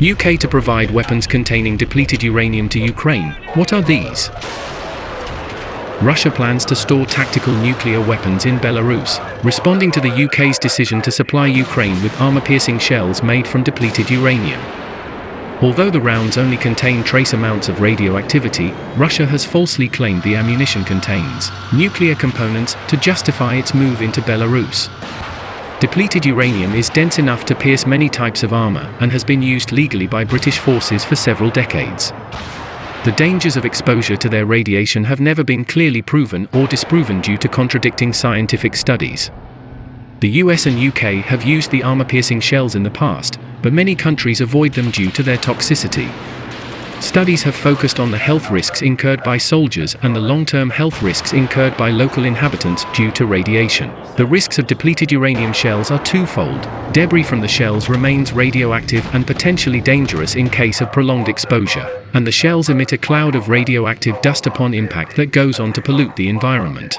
UK to provide weapons containing depleted uranium to Ukraine. What are these? Russia plans to store tactical nuclear weapons in Belarus, responding to the UK's decision to supply Ukraine with armor-piercing shells made from depleted uranium. Although the rounds only contain trace amounts of radioactivity, Russia has falsely claimed the ammunition contains nuclear components to justify its move into Belarus. Depleted uranium is dense enough to pierce many types of armor and has been used legally by British forces for several decades. The dangers of exposure to their radiation have never been clearly proven or disproven due to contradicting scientific studies. The US and UK have used the armor-piercing shells in the past, but many countries avoid them due to their toxicity. Studies have focused on the health risks incurred by soldiers and the long-term health risks incurred by local inhabitants due to radiation. The risks of depleted uranium shells are twofold. Debris from the shells remains radioactive and potentially dangerous in case of prolonged exposure, and the shells emit a cloud of radioactive dust upon impact that goes on to pollute the environment.